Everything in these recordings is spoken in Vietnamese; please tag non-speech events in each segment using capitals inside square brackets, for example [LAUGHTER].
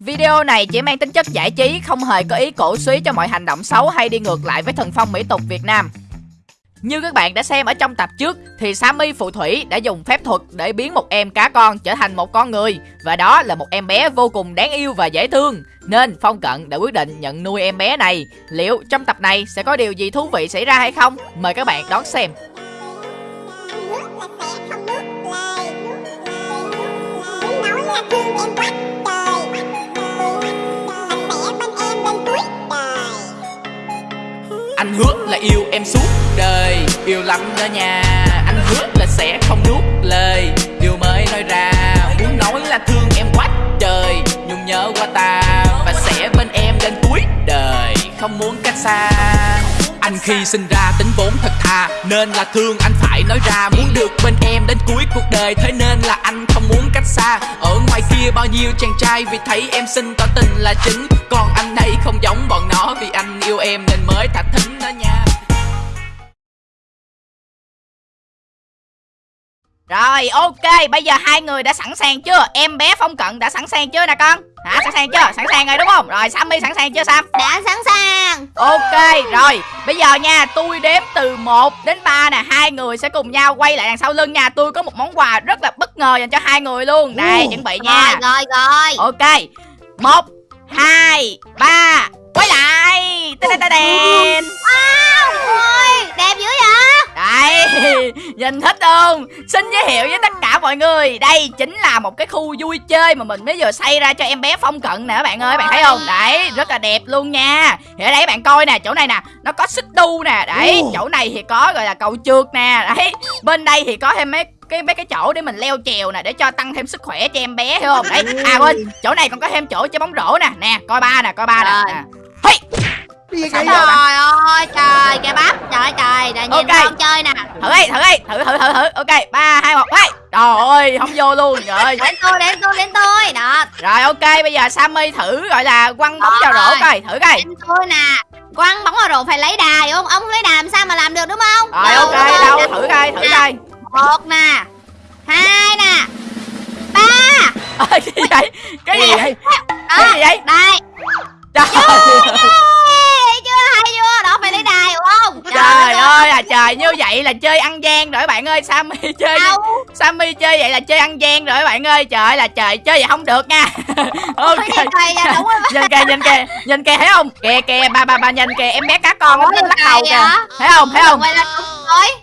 Video này chỉ mang tính chất giải trí, không hề có ý cổ suý cho mọi hành động xấu hay đi ngược lại với thần phong mỹ tục Việt Nam. Như các bạn đã xem ở trong tập trước thì Sammy phù thủy đã dùng phép thuật để biến một em cá con trở thành một con người và đó là một em bé vô cùng đáng yêu và dễ thương. Nên Phong Cận đã quyết định nhận nuôi em bé này. Liệu trong tập này sẽ có điều gì thú vị xảy ra hay không? Mời các bạn đón xem. nước là sẽ không nước lời nước lời nói là thương em quá Anh hứa là yêu em suốt đời, Yêu lắm đó nha. Anh hứa là sẽ không nuốt lời, Điều mới nói ra. Muốn nói là thương em quá trời, Nhung nhớ qua ta. Và sẽ bên em đến cuối đời, Không muốn cách xa. Anh khi sinh ra tính vốn thật thà, Nên là thương anh phải nói ra. Muốn được bên em đến cuối cuộc đời, Thế nên là anh muốn cách xa. Ở ngoài kia bao nhiêu chàng trai, Vì thấy em xinh tỏ tình là chính. Còn anh đây không giống bọn nó, Vì anh yêu em nên mới thả thính đó nha. Rồi ok, bây giờ hai người đã sẵn sàng chưa? Em bé Phong Cận đã sẵn sàng chưa nè con? Hả, sẵn sàng chưa? Sẵn sàng rồi đúng không? Rồi Sammy sẵn sàng chưa Sam? đã sẵn sàng Ok, rồi Bây giờ nha, tôi đếm từ 1 đến 3 nè Hai người sẽ cùng nhau quay lại đằng sau lưng nha Tôi có một món quà rất là bất ngờ dành cho hai người luôn Đây, chuẩn bị nha rồi rồi rồi Ok một hai ba Quay lại. Tên tên tên wow ôi đẹp dữ vậy? Đây, [LAUGHS] nhìn thích không? Xin giới thiệu với tất cả mọi người. Đây chính là một cái khu vui chơi mà mình mới vừa xây ra cho em bé Phong Cận nè các bạn ơi. Bạn thấy không? Đấy, rất là đẹp luôn nha. Thì ở đây bạn coi nè, chỗ này nè Nó có xích đu nè. Đấy, chỗ này thì có gọi là cầu trượt nè. Đấy, bên đây thì có thêm mấy cái mấy cái chỗ để mình leo trèo nè để cho tăng thêm sức khỏe cho em bé hiểu không? Đấy à quên chỗ này còn có thêm chỗ chơi bóng rổ nè. Nè coi ba nè coi ba nè. Nè Hey! Giờ bạn? trời ơi trời kìa bắp. Trời trời để nhìn Ok. con chơi nè. Thử đi thử đi thử thử thử thử. Ok ba hai một quay trời ơi không vô luôn rồi đến tôi đến tôi đến tôi. Đó. Rồi ok bây giờ sammy thử gọi là quăng bóng vào rổ coi thử coi. Đến tôi nè. Quăng bóng vào rổ phải lấy đà hiểu không? Ông không lấy đà làm sao mà làm được đúng không? Rồi ok đâu thử coi thử coi. một nè hai nè ba. Ơ, cái gì vậy? Cái gì vậy? Cái gì vậy? đây trời Ê, chưa hay chưa? Đó phải lấy đà hiểu không? Trời ơi là trời như vậy là chơi ăn gian rồi bạn ơi. Sammy chơi đâu? Sammy chơi vậy là chơi ăn gian rồi bạn ơi. Trời ơi là trời chơi vậy không được nha. [LAUGHS] Ok. Trời ơi, đúng nhìn kìa nhìn kìa nhìn kìa thấy không? Kìa kìa ba ba ba nhìn kìa em bé cá con nó lắc đầu kìa. thấy không thấy không?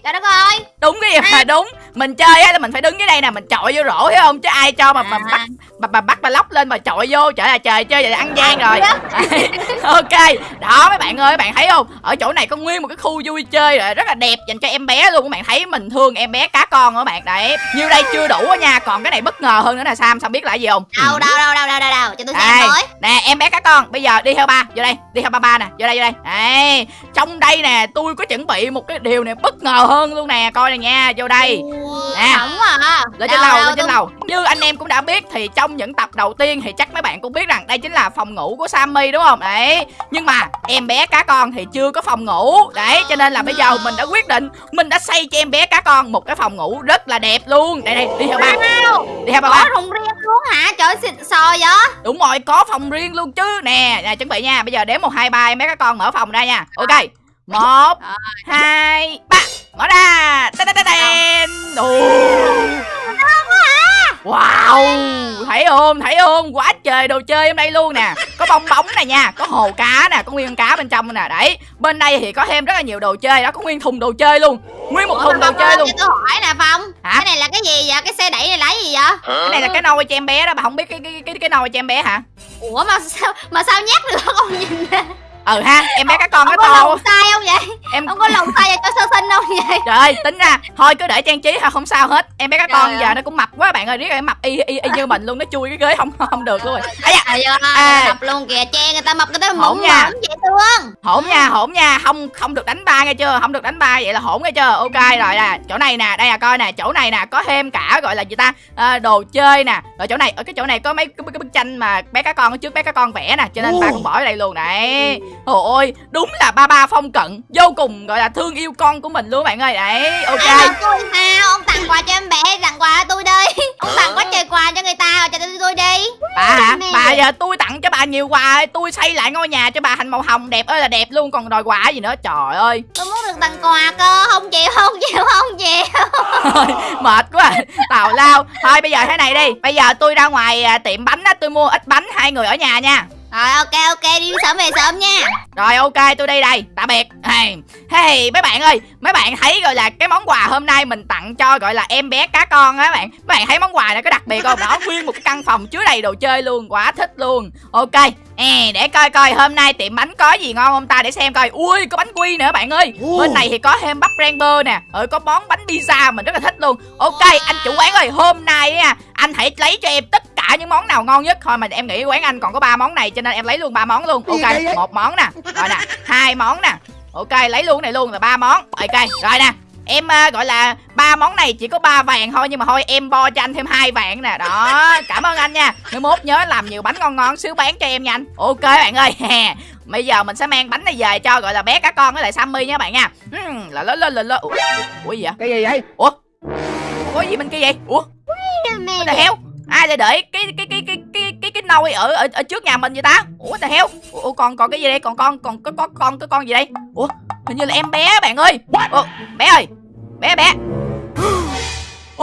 trời đất ơi đúng cái gì mà đúng mình chơi á là mình phải đứng dưới đây nè mình chọi vô rổ thấy không? Chứ ai cho mà mà À. bắt mà, mà bắt mà lóc lên mà chọi vô trời là trời chơi vậy là ăn gian rồi. Đấy, [LAUGHS] ok đó mấy bạn ơi bạn thấy không? Ở chỗ này có nguyên một cái khu vui chơi rồi rất là đẹp dành cho em bé luôn các bạn thấy mình thương em bé cá con các bạn. Đấy như đây chưa đủ á nha còn cái này bất ngờ hơn nữa là sam sam biết là gì không? Đâu đâu đâu đâu đâu đâu đâu cho tôi xem với nè em bé cá con bây giờ đi theo ba vô đây đi theo ba ba nè vô đây vô đây. Đây trong đây nè tôi có chuẩn bị một cái điều này bất ngờ hơn luôn nè coi nè nha vô đây Nè. Đúng à. lên trên lầu lên trên lầu. Như anh em cũng đã biết thì trong những tập đầu tiên thì chắc mấy bạn cũng biết rằng đây chính là phòng ngủ của Sammy đúng không? Đấy. Nhưng mà em bé cá con thì chưa có phòng ngủ. Đấy cho nên là bây giờ mình đã quyết định mình đã xây cho em bé cá con một cái phòng ngủ rất là đẹp luôn. Đây đây đi theo ba. Đi theo ba Có rùng riêng luôn hả? Trời xịn sò vậy. Đúng rồi có phòng riêng luôn chứ. Nè nè chuẩn bị nha. Bây giờ đếm một hai ba em bé cá con mở phòng ra nha. Ok một Rồi. hai ba. Mở ra. Tên tên tên. Wow. Thấy không? Thấy không? Quá trời đồ chơi trong đây luôn nè. Có bong bóng này nha Có hồ cá nè Có nguyên con cá bên trong nè. Đấy Bên đây thì có thêm rất là nhiều đồ chơi. Đó Có nguyên thùng đồ chơi luôn. Nguyên một thùng đồ chơi ơi, luôn. tôi hỏi nè Phong. Hả? Cái này là cái gì vậy? Cái xe đẩy này cái gì vậy? Cái này là cái nôi cho em bé đó Bà không biết cái cái cái, cái nôi cho em bé hả? Ủa mà sao mà sao nhắc được không nhìn nè Ừ ha Em bé cá con nó có to. lòng sai không vậy? Em Ông có lòng sai cho sơ sinh không vậy? [LAUGHS] Trời ơi tính ra Thôi cứ để trang trí ha không sao hết. Em bé cá Trời con ơi. giờ nó cũng mập quá bạn ơi Riết rồi mập y, y, y như mình luôn Nó chui cái ghế không không được luôn. Rồi ơi À. mập luôn kìa Che người ta mập người ta Hổn mụn nha. thương hổn nha hổn nha không không được đánh ba nghe chưa? Không được đánh ba vậy là hổn nghe chưa? Ok rồi nè chỗ này nè đây là coi nè chỗ này nè có thêm cả gọi là gì ta? À, đồ chơi nè. Rồi chỗ này ở cái chỗ này có mấy cái, bức tranh mà bé cá con ở trước bé cá con vẽ nè cho nên ba cũng bỏ ở đây luôn đấy trời ơi đúng là ba ba phong cận vô cùng gọi là thương yêu con của mình luôn bạn ơi. Đấy ok. Ai tôi Ông tặng quà cho em bé tặng quà cho tôi đi. Ông tặng quá trời quà cho người ta rồi cho tôi, đi. Bà hả? Bà giờ tôi tặng cho bà nhiều quà tôi xây lại ngôi nhà cho bà thành màu hồng đẹp ơi là đẹp luôn còn đòi quà gì nữa trời ơi. Tôi muốn được tặng quà cơ không chịu không chịu không chịu. Mệt quá. À. tào lao. Thôi bây giờ thế này đi bây giờ tôi ra ngoài à, tiệm bánh á tôi mua ít bánh hai người ở nhà nha. Rồi ok ok đi sớm về sớm nha. Rồi ok tôi đi đây tạm biệt. Hey, hey mấy bạn ơi mấy bạn thấy gọi là cái món quà hôm nay mình tặng cho gọi là em bé cá con á bạn. Mấy bạn thấy món quà này có đặc biệt không? Đó nguyên một cái căn phòng chứa đầy đồ chơi luôn quá thích luôn. Ok À, để coi coi hôm nay tiệm bánh có gì ngon không ta để xem coi. Ui có bánh quy nữa bạn ơi. Bên này thì có thêm bắp rang bơ nè ừ có món bánh pizza mình rất là thích luôn. Ok anh chủ quán ơi hôm nay nha anh hãy lấy cho em tất cả những món nào ngon nhất. Thôi mà em nghĩ quán anh còn có ba món này cho nên em lấy luôn ba món luôn. Ok một món nè. Rồi nè hai món nè. Ok lấy luôn cái này luôn là ba món. Ok rồi nè. Em à, gọi là ba món này chỉ có ba vàng thôi nhưng mà thôi em bo cho anh thêm hai vàng nè. Đó cảm ơn anh nha. Mai mốt nhớ làm nhiều bánh ngon ngon xíu bán cho em nha anh. Ok bạn ơi. [LAUGHS] Bây giờ mình sẽ mang bánh này về cho gọi là bé cá con với lại sammy nha bạn nha. Là lớn lên lên lên ủa, gì vậy? Cái gì vậy? Ủa? Ủa gì bên kia vậy? Ủa? The hell? Ai lại để cái cái cái cái cái nồi ở ở ở trước nhà mình vậy ta? Ủa the hell? Ủa còn còn cái gì đây? Còn con còn có có con cái con gì đây? Ủa hình như là em bé bạn ơi. Ủa, bé ơi. Bé bé.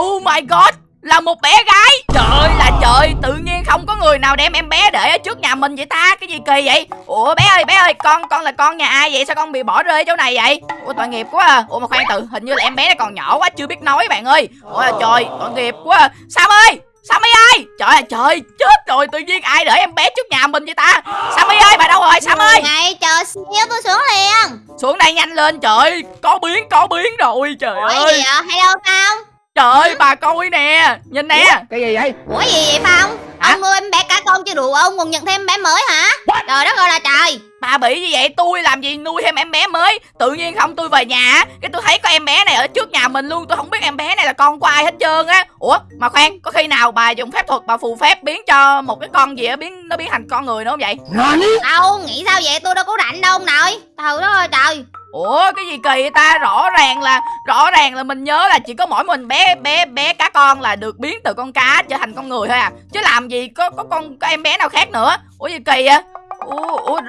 Oh my god là một bé gái Trời là trời Tự nhiên không có người nào đem em bé để ở trước nhà mình vậy ta Cái gì kỳ vậy Ủa bé ơi bé ơi Con con là con nhà ai vậy Sao con bị bỏ rơi ở chỗ này vậy Ủa tội nghiệp quá à Ủa mà khoan tự Hình như là em bé này còn nhỏ quá Chưa biết nói bạn ơi Ủa trời Tội nghiệp quá à. Sam ơi Sammy ơi? Trời ơi trời Chết rồi Tự nhiên ai để em bé trước nhà mình vậy ta? Sammy ơi bà đâu rồi? Sam ơi? Này chờ xíu tôi xuống liền. Xuống đây nhanh lên trời Có biến có biến rồi Trời Ủa gì ơi vậy hello Phong? Trời ơi bà coi nè Nhìn nè. Cái gì vậy? Ủa gì vậy Phong? Hả? Ông nuôi em bé cá con chưa đủ ông còn nhận thêm em bé mới hả? Trời đất ơi là trời Bà bị như vậy tôi làm gì nuôi thêm em bé mới? Tự nhiên không tôi về nhà á, Cái tôi thấy có em bé này ở trước nhà mình luôn Tôi không biết em bé này là con của ai hết trơn á. Ủa mà khoan Có khi nào bà dùng phép thuật bà phù phép biến cho một cái con gì á biến Nó biến thành con người nữa không vậy? Đâu nghĩ sao vậy? Tôi đâu có rảnh đâu ông nội. Trời đất ơi trời. Ủa cái gì kỳ vậy ta? Rõ ràng là Rõ ràng là mình nhớ là chỉ có mỗi mình bé bé bé cá con là được biến từ con cá trở thành con người thôi à. Chứ làm gì có có con có em bé nào khác nữa. Ủa gì kỳ vậy Ủa, ủa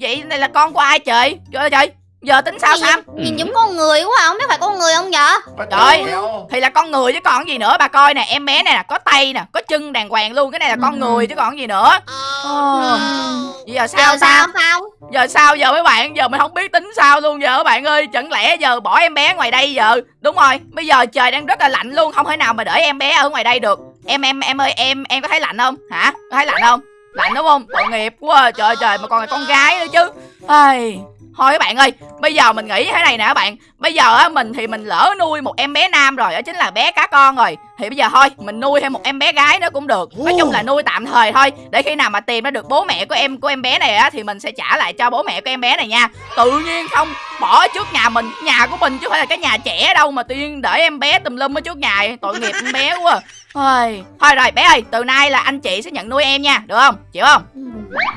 vậy này là con của ai trời Trời ơi trời Giờ tính sao Sam? Nhìn giống con người quá không biết phải con người không vậy? Trời thì là con người chứ còn gì nữa bà coi nè em bé này nè có tay nè có chân đàng hoàng luôn cái này là con người chứ còn gì nữa. Ờ, giờ sao Giờ sao Phong? Giờ sao giờ mấy bạn giờ mình không biết tính sao luôn giờ các bạn ơi chẳng lẽ giờ bỏ em bé ngoài đây giờ? Đúng rồi bây giờ trời đang rất là lạnh luôn không thể nào mà để em bé ở ngoài đây được. Em em em ơi em em có thấy lạnh không? Hả? Có thấy lạnh không lạnh đúng không? Tội nghiệp quá à. trời trời, mà còn là con gái nữa chứ. Ai. Thôi các bạn ơi, bây giờ mình nghĩ thế này nè các bạn. Bây giờ á, mình thì mình lỡ nuôi một em bé nam rồi, đó chính là bé cá con rồi. Thì bây giờ thôi, mình nuôi thêm một em bé gái nữa cũng được. Nói chung là nuôi tạm thời thôi. Để khi nào mà tìm ra được bố mẹ của em của em bé này á, thì mình sẽ trả lại cho bố mẹ của em bé này nha. Tự nhiên không, bỏ trước nhà mình, nhà của mình chứ không phải là cái nhà trẻ đâu mà tự nhiên để em bé tùm lum ở trước nhà. Tội nghiệp em bé quá à. Ôi, thôi rồi bé ơi từ nay là anh chị sẽ nhận nuôi em nha được không? Chịu không?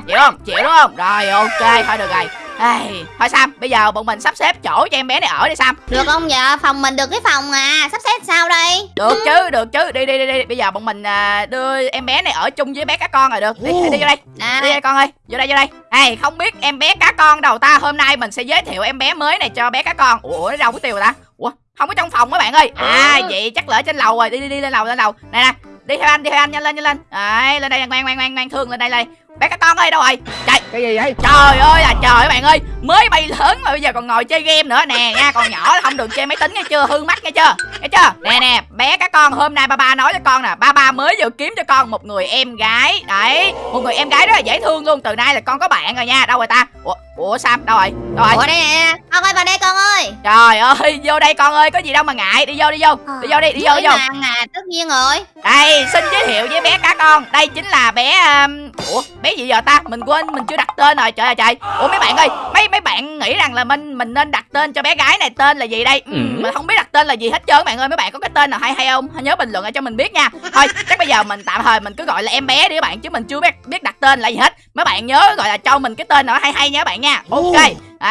Chịu không? Chịu đúng không? Rồi ok thôi được rồi. Ai, thôi Sam bây giờ bọn mình sắp xếp chỗ cho em bé này ở đi Sam. Được không dạ phòng mình được cái phòng à Sắp xếp sao đây? Được chứ được chứ. Đi đi đi đi. Bây giờ bọn mình à, đưa em bé này ở chung với bé cá con rồi được. Đi, đi, đi vô đây. Nè đi đây con ơi. Vô đây vô đây. Ê, không biết em bé cá con đâu ta hôm nay mình sẽ giới thiệu em bé mới này cho bé cá con. Ủa nó đâu có tiêu rồi ta. Ủa không có trong phòng các bạn ơi. À vậy chắc ở trên lầu rồi. Đi đi đi lên lầu lên lầu. Này nè đi theo anh đi theo anh nhanh lên nhanh lên. Đấy lên đây ngoan ngoan ngoan ngoan thương lên đây đây. Bé cá con ơi đâu rồi? Chạy. Cái gì vậy? Trời ơi là trời các bạn ơi. Mới bay lớn mà bây giờ còn ngồi chơi game nữa. Nè nha còn nhỏ không được chơi máy tính nghe chưa? Hư mắt nghe chưa? Nghe chưa? Nè nè bé các con hôm nay ba ba nói cho con nè. Ba ba mới vừa kiếm cho con một người em gái. Đấy Một người em gái rất là dễ thương luôn. Từ nay là con có bạn rồi nha. Đâu rồi ta? Ủa, Ủa Sam đâu rồi? Đâu rồi? Ủa đây nè. Con ơi vào đây con ơi. Trời ơi vô đây con ơi Có gì đâu mà ngại. Đi vô đi vô. Đi vô đi đi vô đi vô. mà tất nhiên rồi. Đây xin giới thiệu với bé cá con. Đây chính là bé um... ủa bé gì giờ ta? Mình quên mình chưa đặt tên rồi. Trời ơi trời. Ủa mấy bạn ơi mấy mấy bạn nghĩ rằng là mình mình nên đặt tên cho bé gái này tên là gì đây? Ừ, mình không biết đặt tên là gì hết trơn bạn ơi mấy bạn có cái tên nào hay hay không hãy nhớ bình luận lại cho mình biết nha thôi chắc bây giờ mình tạm thời mình cứ gọi là em bé đi các bạn chứ mình chưa biết biết đặt tên là gì hết mấy bạn nhớ gọi là cho mình cái tên nào hay hay nha các bạn nha ok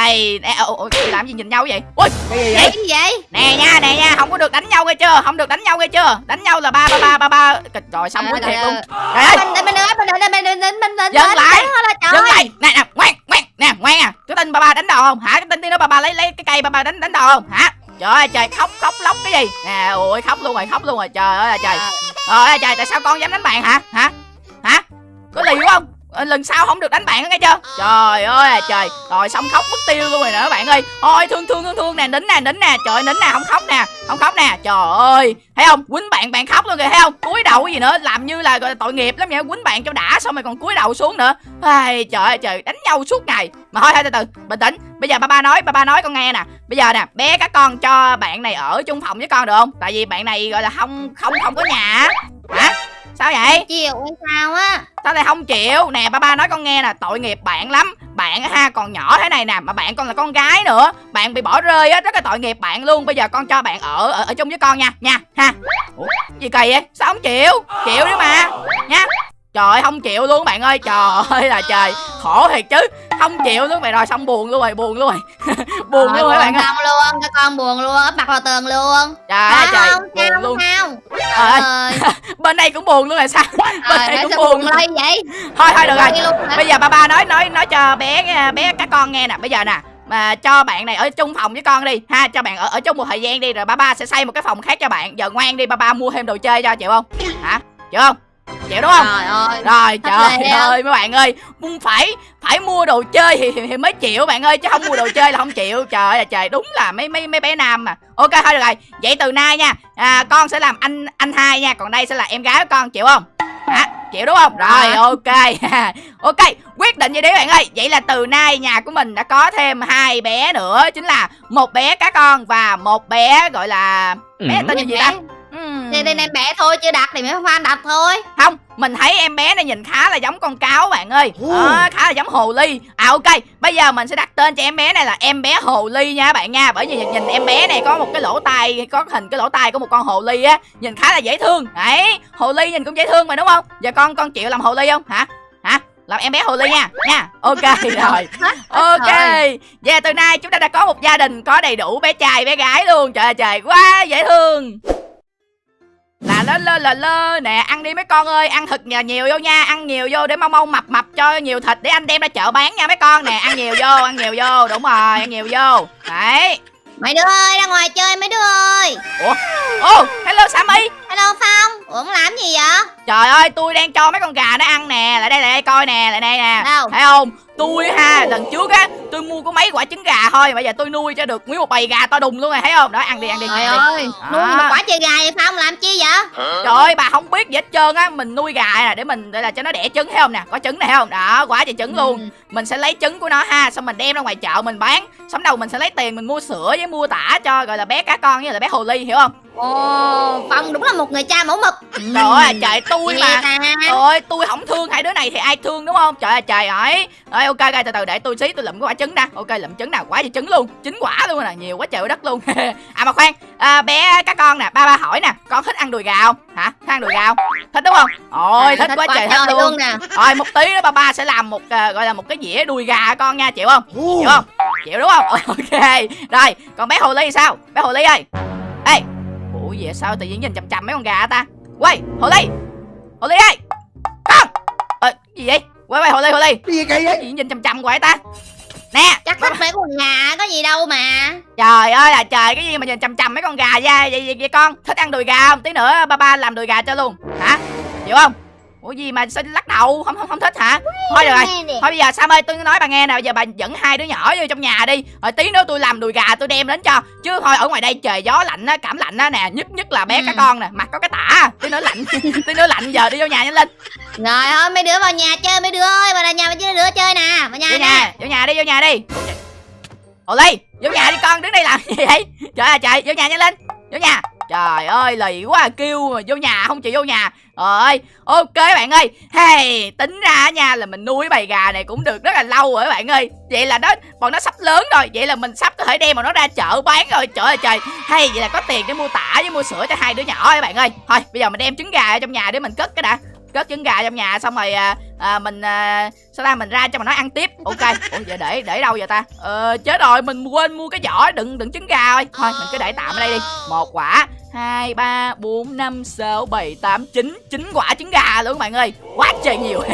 Ê, làm gì nhìn nhau vậy? Ui, cái gì vậy? Nè nha, nè nha, không có được đánh nhau nghe chưa? Không được đánh nhau nghe chưa? Đánh nhau là ba ba ba ba ba. Trời xong à, muốn thiệt luôn. Dừng lại. Dừng lại. Nè nè, ngoan, ngoan, nè, ngoan à. Cái tên ba ba đánh đòn không? Hả? Cái tên tí nó ba ba lấy lấy cái cây ba ba đánh đánh đòn không? Hả? Trời ơi, trời, khóc khóc lóc cái gì? Nè, ôi, khóc luôn rồi, khóc luôn rồi, trời ơi, trời. Trời ơi, trời, tại sao con dám đánh bạn hả? Hả? Hả? Có liều không? Lần sau không được đánh bạn nữa nghe chưa? Trời ơi à trời. Rồi xong khóc mất tiêu luôn rồi các bạn ơi. Ôi thương thương thương thương nè nín nè nín nè. Trời nín nè không khóc nè không khóc nè. Trời ơi. Thấy không? Quýnh bạn bạn khóc luôn kìa thấy không? Cúi đầu cái gì nữa làm như là gọi tội nghiệp lắm vậy quýnh bạn cho đã xong rồi còn cúi đầu xuống nữa. Ai trời ơi trời đánh nhau suốt ngày. Mà thôi thôi từ từ bình tĩnh. Bây giờ ba ba nói ba ba nói con nghe nè. Bây giờ nè bé các con cho bạn này ở chung phòng với con được không? Tại vì bạn này gọi là không không không có nhà hả sao vậy? Chịu hay sao á? Sao lại không chịu. Nè ba ba nói con nghe nè. Tội nghiệp bạn lắm. Bạn á ha còn nhỏ thế này nè Mà bạn còn là con gái nữa. Bạn bị bỏ rơi á Rất là tội nghiệp bạn luôn. Bây giờ con cho bạn ở ở, ở chung với con nha. Nha ha. Ủa? Gì kỳ vậy? Sao không chịu? Chịu đi mà. Nha Trời ơi không chịu luôn bạn ơi. Trời ơi là trời. Khổ thiệt chứ. Không chịu luôn vậy rồi xong buồn luôn rồi Buồn luôn rồi. [LAUGHS] Buồn luôn rồi bạn ơi. luôn cái con buồn luôn ấp mặt vào tường luôn. Trời ơi trời không? Buồn sao luôn. không? Trời ơi. Ơi. [LAUGHS] Bên đây cũng buồn luôn là sao? Bên trời đây cũng buồn luôn. vậy? Thôi thôi được rồi. bây giờ ba ba nói nói nói cho bé bé các con nghe nè. Bây giờ nè mà cho bạn này ở chung phòng với con đi ha. Cho bạn ở ở chung một thời gian đi rồi ba ba sẽ xây một cái phòng khác cho bạn. Giờ ngoan đi ba ba mua thêm đồ chơi cho chịu không? Hả? Chịu không chịu đúng không? Trời ơi. Rồi trời ơi mấy bạn ơi muốn phải phải mua đồ chơi thì, thì, thì mới chịu bạn ơi chứ không mua đồ chơi là không chịu. Trời ơi là trời đúng là mấy mấy mấy bé nam mà. Ok thôi được rồi. Vậy từ nay nha à, con sẽ làm anh anh hai nha. Còn đây sẽ là em gái của con chịu không? Hả? Chịu đúng không? Rồi Dạ. ok. [LAUGHS] Ok quyết định vậy đi bạn ơi. Vậy là từ nay nhà của mình đã có thêm hai bé nữa chính là một bé cá con và một bé gọi là bé tên là gì ta Thì tên em bé thôi chưa đặt thì mấy fan đặt thôi. Không mình thấy em bé này nhìn khá là giống con cáo bạn ơi. Đó, khá là giống hồ ly. À ok bây giờ mình sẽ đặt tên cho em bé này là em bé hồ ly nha các bạn nha. Bởi vì nhìn, nhìn em bé này có một cái lỗ tai có hình cái lỗ tai của một con hồ ly á nhìn khá là dễ thương. Đấy hồ ly nhìn cũng dễ thương mà đúng không? Giờ con con chịu làm hồ ly không? Hả? Hả? Làm em bé hồ ly nha nha. Ok [LAUGHS] rồi. Ok. Và từ nay chúng ta đã có một gia đình có đầy đủ bé trai bé gái luôn. Trời ơi trời quá dễ thương là lơ lơ lơ lơ. Nè ăn đi mấy con ơi. Ăn thật nhà nhiều vô nha. Ăn nhiều vô để mau mau mập mập cho nhiều thịt để anh đem ra chợ bán nha mấy con. Nè ăn nhiều vô ăn nhiều vô. Đúng rồi ăn nhiều vô. Đấy. Mấy đứa ơi ra ngoài chơi mấy đứa ơi. Ô hello sammy. Hello phong. Ủa làm gì vậy? Trời ơi tôi đang cho mấy con gà nó ăn nè. Lại đây lại đây coi nè lại đây nè. Đâu? Thấy không? Tôi ha lần trước á tôi mua có mấy quả trứng gà thôi bây giờ tôi nuôi cho được nguyên một bầy gà to đùng luôn rồi thấy không? Đó ăn đi ăn đi trời ăn đi. ơi nuôi À. một quả chơi gà vậy phong làm vậy? Trời ơi bà không biết gì hết trơn á. Mình nuôi gà nè để mình để là cho nó đẻ trứng thấy không nè? Có trứng này thấy không? Đó quả trời trứng luôn. Mình sẽ lấy trứng của nó ha Xong mình đem ra ngoài chợ mình bán. Xong đầu mình sẽ lấy tiền mình mua sữa với mua tả cho gọi là bé cá con với là bé hồ ly hiểu không? Ồ phong đúng là một người cha mẫu mực. Trời ơi trời tôi mà. Trời ơi tôi không thương hai đứa này thì ai thương đúng không? Trời ơi trời ơi. Rồi ok ok từ từ để tôi xí tôi lụm cái quả trứng ra Ok lụm trứng nào quả gì trứng luôn. Chín quả luôn nè nhiều quá trời đất luôn. [LAUGHS] À mà khoan. À, bé các con nè ba ba hỏi nè Con thích ăn đùi gà không? Hả? Thích ăn đùi gà không? Thích đúng không? Ôi thích quá trời thích luôn nè. Rồi một tí nữa ba ba sẽ làm một à, gọi là một cái dĩa đùi gà con nha chịu không? Chịu không? Chịu đúng không? [LAUGHS] Ok rồi còn bé hồ ly sao? Bé hồ ly ơi. Ê ủa gì vậy? sao tự nhiên nhìn chằm chằm mấy con gà ta? Quay hồ ly. Hồ ly ơi. Con ờ gì vậy? Quay quay hồ ly hồ ly. Cái gì kỳ vậy? Nhìn chằm chằm hoài ta nè chắc thích mấy con gà có gì đâu mà. Trời ơi là trời cái gì mà nhìn chằm chằm mấy con gà ra vậy, vậy, vậy con? Thích ăn đùi gà không? Tí nữa ba ba làm đùi gà cho luôn. Hả? Chịu không ủa gì mà sao lắc đầu? Không không không thích hả? Thôi được rồi. Thôi bây giờ Sam ơi tôi nói bà nghe nè. Bây giờ bà dẫn hai đứa nhỏ vô trong nhà đi. Rồi tí nữa tôi làm đùi gà tôi đem đến cho. Chứ thôi ở ngoài đây trời gió lạnh á cảm lạnh á nè. Nhất nhất là bé Ừ. cá con nè. Mặt có cái tả. Tí nữa lạnh. [LAUGHS] Tí nữa lạnh giờ đi vô nhà nhanh lên. Rồi thôi mấy đứa vào nhà chơi. Mấy đứa ơi vào nhà mấy đứa chơi nè. Vào nhà vô nè nhà vô nhà đi vô nhà đi. Hồ ly vô nhà đi con đứng đây làm gì vậy? Trời ơi trời vô nhà nhanh lên. Vô nhà trời ơi lì quá à, kêu mà vô nhà không chịu vô nhà. Ơi ok bạn ơi. Hey tính ra nha là mình nuôi bầy gà này cũng được rất là lâu rồi bạn ơi. Vậy là nó bọn nó sắp lớn rồi vậy là mình sắp có thể đem bọn nó ra chợ bán rồi. Trời ơi trời. Hay vậy là có tiền để mua tả với mua sữa cho hai đứa nhỏ rồi bạn ơi. Thôi bây giờ mình đem trứng gà ở trong nhà để mình cất cái đã cất trứng gà trong nhà xong rồi à, à, mình à, sao ta mình ra cho mà nó ăn tiếp. Ok. [LAUGHS] Ủa giờ để để đâu vậy ta? Ờ chết rồi mình quên mua cái vỏ đựng đựng trứng gà thôi thôi mình cứ để tạm ở đây đi. Một quả. Hai ba bốn năm sáu bảy tám chín. Chín quả trứng gà luôn các bạn ơi quá trời nhiều. [LAUGHS]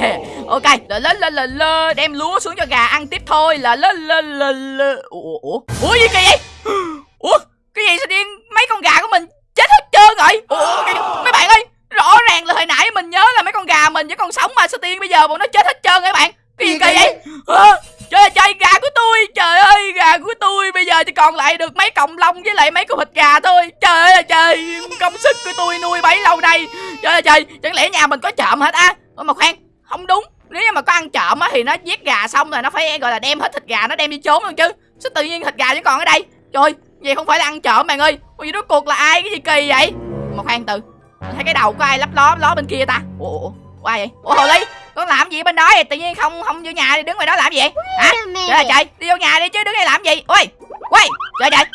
Ok lên lên lên lên lên đem lúa xuống cho gà ăn tiếp thôi. Là lên lên lên lên ủa ủa ủa? Gì kỳ vậy? [GASPS] Ủa cái gì sao điên? Mấy con gà của mình chết hết trơn rồi. Ủa mấy bạn ơi rõ ràng là hồi nãy mình nhớ là mấy con gà mình vẫn còn sống mà sao tiên bây giờ bọn nó chết hết trơn các bạn. Cái gì kỳ vậy? à, trời ơi trời gà của tôi trời ơi gà của tôi. Bây giờ chỉ còn lại được mấy cọng lông với lại mấy con thịt gà thôi. Trời ơi trời công sức của tôi nuôi bấy lâu nay. Trời ơi trời chẳng lẽ nhà mình có trộm hết á? Ủa mà khoan không đúng. Nếu như mà có ăn trộm á thì nó giết gà xong rồi nó phải gọi là đem hết thịt gà nó đem đi trốn luôn chứ. Sao tự nhiên thịt gà chỉ còn ở đây? Trời vậy không phải là ăn trộm bạn ơi. Ủa vậy rốt cuộc là ai? Cái gì kỳ vậy? Mà khoan từ Mình thấy cái đầu có ai lấp ló ló bên kia ta? Ủa ủa ủa ai vậy? Ủa hồ ly con làm gì bên đó vậy? Tự nhiên không không vô nhà đi đứng ngoài đó làm gì vậy? Hả? Trời ơi trời đi vô nhà đi chứ đứng đây làm gì? Ôi quay trời trời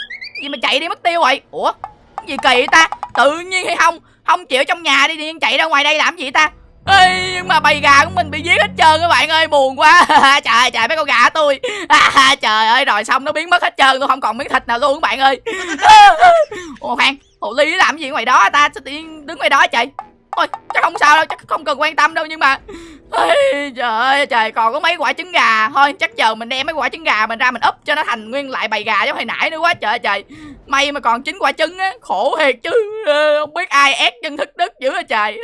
gì mà chạy đi mất tiêu rồi ủa cái gì kỳ vậy ta? Tự nhiên hay không? Không chịu trong nhà đi điên chạy ra ngoài đây làm gì ta Ê, nhưng mà bầy gà của mình bị giết hết trơn các bạn ơi buồn quá. [LAUGHS] Trời trời mấy con gà tôi. À, [LAUGHS] trời ơi rồi xong nó biến mất hết trơn tôi không còn miếng thịt nào luôn các bạn ơi. [LAUGHS] Ồ khoan hồ ly làm gì ngoài đó ta? Sao tự nhiên đứng ngoài đó trời? Ôi chắc không sao đâu chắc không cần quan tâm đâu nhưng mà Ê, trời ơi trời còn có mấy quả trứng gà. Thôi chắc chờ mình đem mấy quả trứng gà mình ra mình úp cho nó thành nguyên lại bầy gà giống hồi nãy nữa quá. Trời trời. May mà còn chín quả trứng á khổ thiệt chứ. Không biết ai ép chân thức đức dữ à trời.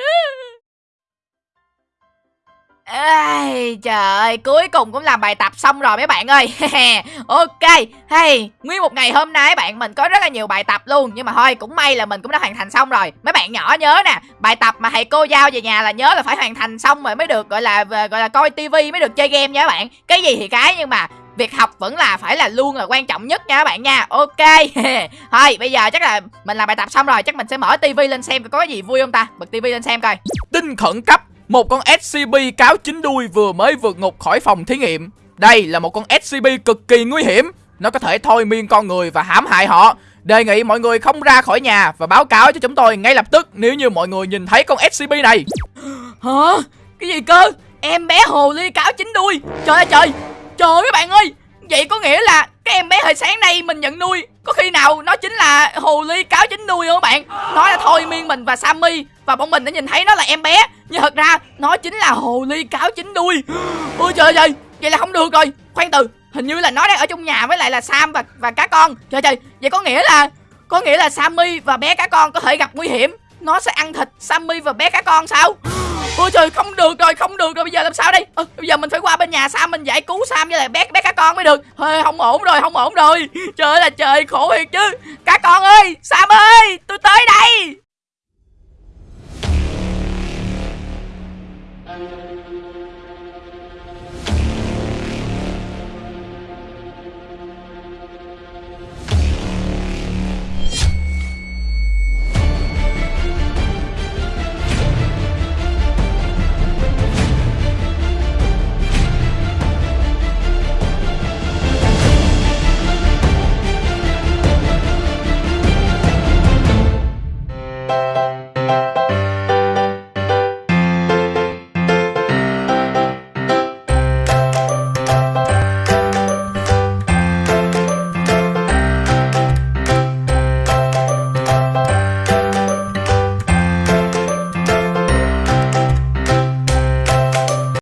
Ê, trời ơi, cuối cùng cũng làm bài tập xong rồi mấy bạn ơi. [LAUGHS] Ok, hey, nguyên một ngày hôm nay bạn mình có rất là nhiều bài tập luôn. Nhưng mà thôi, cũng may là mình cũng đã hoàn thành xong rồi. Mấy bạn nhỏ nhớ nè, bài tập mà thầy cô giao về nhà là nhớ là phải hoàn thành xong rồi mới được gọi là gọi là coi tivi mới được chơi game nha các bạn. Cái gì thì cái nhưng mà việc học vẫn là phải là luôn là quan trọng nhất nha các bạn nha. Ok [LAUGHS] Thôi, bây giờ chắc là mình làm bài tập xong rồi Chắc mình sẽ mở tivi lên xem có cái gì vui không ta. Bật tivi lên xem coi. Tin khẩn cấp. Một con SCP cáo chín đuôi vừa mới vượt ngục khỏi phòng thí nghiệm. Đây là một con SCP cực kỳ nguy hiểm. Nó có thể thôi miên con người và hãm hại họ. Đề nghị mọi người không ra khỏi nhà và báo cáo cho chúng tôi ngay lập tức nếu như mọi người nhìn thấy con SCP này. [GASPS] Hả? Cái gì cơ? Em bé hồ ly cáo chín đuôi. Trời ơi, trời. Trời ơi, các bạn ơi. Vậy có nghĩa là cái em bé hồi sáng nay mình nhận nuôi, Có khi nào nó chính là hồ ly cáo chín đuôi không các bạn? Nó là thôi miên mình và Sammy. Và bọn mình đã nhìn thấy nó là em bé. Nhưng thật ra nó chính là hồ ly cáo chín đuôi. Ôi trời ơi Vậy là không được rồi. Khoan từ Hình như là nó đang ở trong nhà với lại là Sam và và cá con. Trời trời Vậy có nghĩa là Có nghĩa là Sammy và bé cá con có thể gặp nguy hiểm. Nó sẽ ăn thịt Sammy và bé cá con sao? Ôi trời không được rồi không được rồi. Bây giờ làm sao đây? À, Bây giờ mình phải qua bên nhà Sam mình giải cứu Sam với lại bé bé cá con mới được. Hơi không ổn rồi không ổn rồi. Trời ơi là trời khổ thiệt chứ. Cá con ơi Sam ơi tôi tới đây. Amen.